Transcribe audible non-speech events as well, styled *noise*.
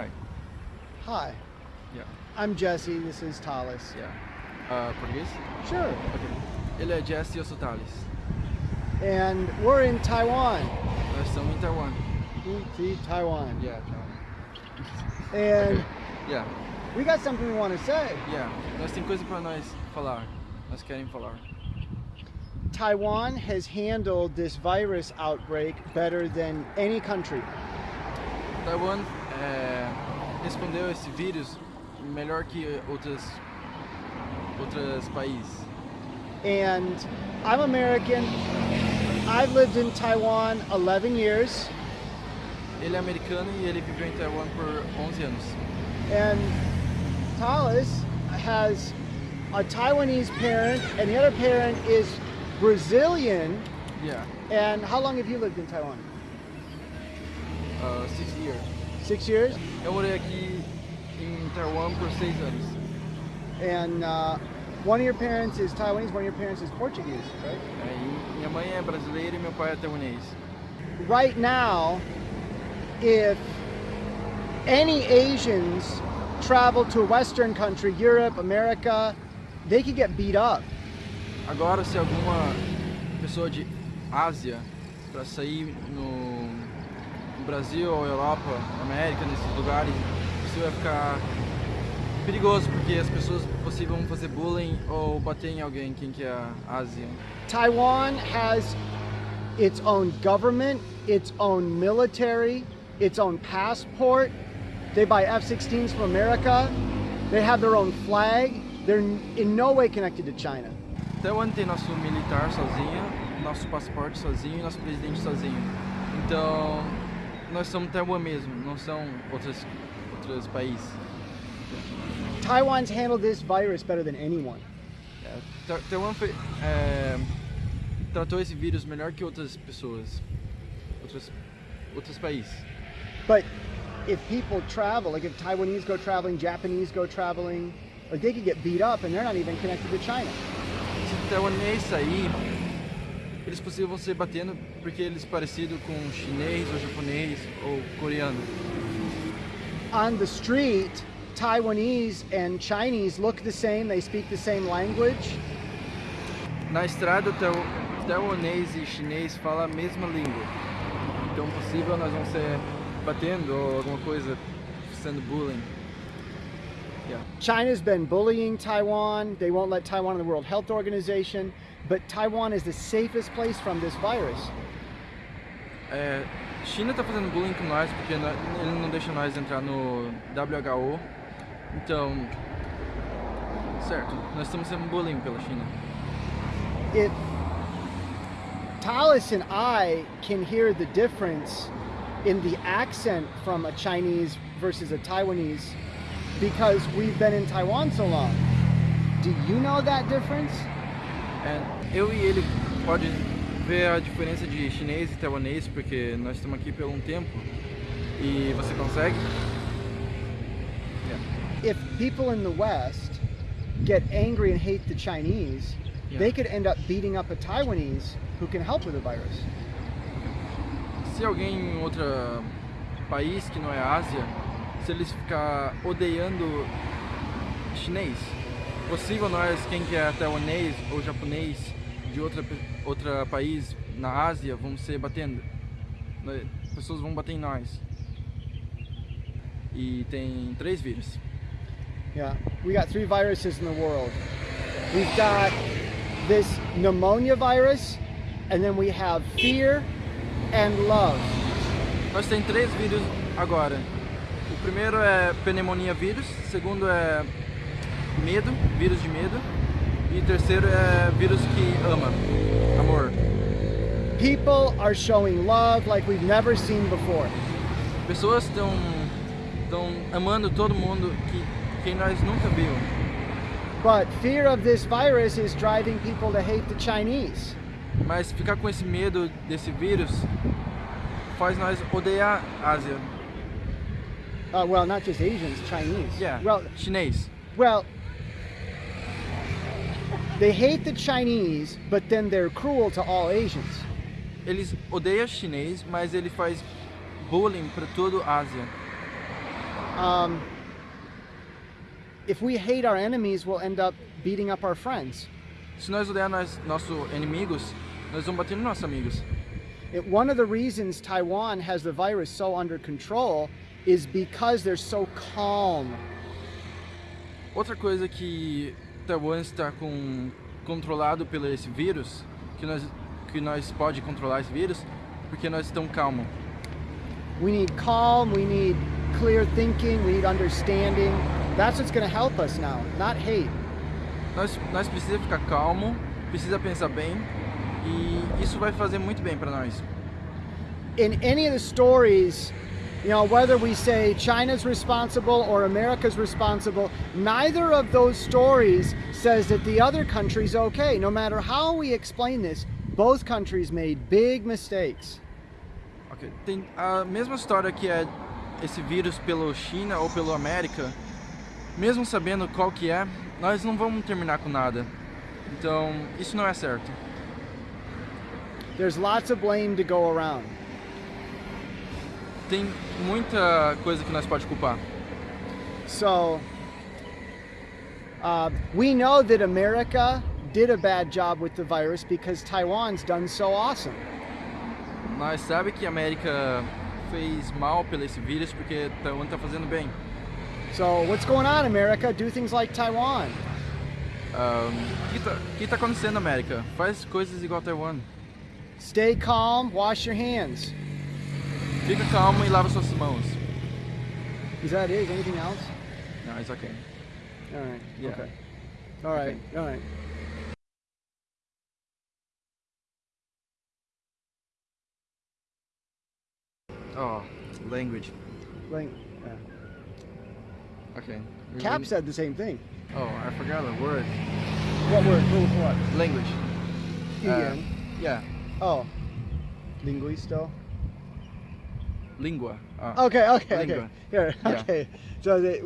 Hi. Hi, Yeah. I'm Jesse. This is Talis. Yeah. Uh, português? Sure. Ok. Ele é Jesse e eu sou Thales. And we're in Taiwan. Nós estamos em Taiwan. See, Taiwan. Yeah, Taiwan. And *laughs* Yeah. we got something we want to say. Yeah. Nós tem coisa pra nós falar. Nós querem falar. Taiwan has handled this virus outbreak better than any country. Taiwan é, respondeu esse vírus melhor que outras outros países. And I'm American. I've lived in Taiwan 11 years. Ele é americano e ele viveu em Taiwan por 11 anos. And Talis has a Taiwanese parent, and the other parent is Brazilian. Yeah. And how long have you lived in Taiwan? Uh, six years. Six years. Eu morei aqui em Taiwan por seis anos. And uh, one of your parents is Taiwanese, one of your parents is Portuguese, right? Minha mãe é brasileira e meu pai é taiwanês. Right now, if any Asians travel to a Western country, Europe, America, they could get beat up. Agora, se alguma pessoa de Ásia para sair no, no Brasil ou Europa, América, nesses lugares, isso vai ficar perigoso porque as pessoas possível vão fazer bullying ou bater em alguém, quem que é a Ásia. Taiwan has its own government, its own military, its own passport. They buy F-16s from America. They have their own flag. They're in no way connected to China. Taiwan tem nosso militar sozinho, nosso passaporte sozinho e nosso presidente sozinho. Então, nós somos Taiwan mesmo, não são outros, outros países. Taiwan's handled this virus better than anyone. É, Ta- Taiwan foi, é, tratou esse vírus melhor que outras pessoas, outros, outros países. But if people travel, like if Taiwanese go traveling, Japanese go traveling, like they could get beat up and they're not even connected to China. Se taiwanês sair, eles possível vão ser batendo porque eles parecidos com chinês ou japonês ou coreano. On the street, Taiwanese and Chinese look the same, they speak the same language. Na estrada, taiwanês e chinês falam a mesma língua. Então, possível nós vamos ser batendo ou alguma coisa, sendo bullying. Yeah. China's been bullying Taiwan. They won't let Taiwan in the World Health Organization, but Taiwan is the safest place from this virus. É, China tá fazendo bullying com nós porque ele não deixa nós entrar no WHO. Então, certo, nós estamos sendo bullying pela China. If Talis and I can hear the difference in the accent from a Chinese versus a Taiwanese because we've been in Taiwan so long. Do you know that difference? É, eu e ele pode ver a diferença de chinês e taiwanês porque nós estamos aqui por um tempo e você consegue? Yeah. If people in the West get angry and hate the Chinese, Yeah. they could end up beating up a Taiwanese who can help with the virus. Se alguém em outro país que não é Ásia, se eles ficar odiando chinês, possível nós, quem que é taiwanês ou japonês de outra outra país na Ásia, vamos ser batendo. Nós- Pessoas vão bater em nós. E tem três vírus. Yeah, we got three viruses in the world. We've got this pneumonia virus, and then we have fear and love. Nós tem três vírus agora. O primeiro é pneumonia vírus, o segundo é medo, vírus de medo, e terceiro é vírus que ama, amor. People are showing love like we've never seen before. Pessoas estão estão amando todo mundo que quem nós nunca viu. But fear of this virus is driving people to hate the Chinese. Mas ficar com esse medo desse vírus faz nós odiar a Ásia. Uh, well, not just Asians, Chinese. Yeah, Well, chinês. well, they hate the Chinese, but then they're cruel to all Asians. Eles odeiam chinês, mas ele faz bullying para toda a Ásia. um, if we hate our enemies, we'll end up beating up our friends. Se nós odiar nós, nossos inimigos, nós vamos bater nos nossos amigos. It, one of the reasons Taiwan has the virus so under control is because they're so calm. Outra coisa que Taiwan está com, controlado pelo esse vírus, que nós, que nós pode controlar esse vírus, porque nós estamos calmos. We need calm, we need clear thinking, we need understanding. That's what's going to help us now, not hate. Nós, nós precisamos ficar calmo, precisa pensar bem e isso vai fazer muito bem para nós. In any of the stories, you know, whether we say China's responsible or America's responsible, neither of those stories says that the other country's okay. No matter how we explain this, both countries made big mistakes. Ok, Tem a mesma história que é esse vírus pelo China ou pelo América, mesmo sabendo qual que é, nós não vamos terminar com nada. Então, isso não é certo. There's lots of blame to go around. Tem muita coisa que nós pode culpar. So, uh, we know that America did a bad job with the virus because Taiwan's done so awesome. Nós sabe que a América fez mal pelo esse vírus porque Taiwan está fazendo bem. So, what's going on, America? Do things like Taiwan. O que, tá, que tá acontecendo, América? Faz coisas igual Taiwan. Stay calm, wash your hands. Fica calmo e lava suas mãos. Is that it? Anything else? No, it's okay. All right. Yeah. Okay. All right. All right. Oh, language. Like, yeah. Okay. Cap said the same thing. Oh, I forgot the word. What word? What? what? Language. Uh, yeah. oh. Linguisto. Língua. Ah. Okay. Okay. Okay. Here. Yeah. Okay. So they,